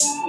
you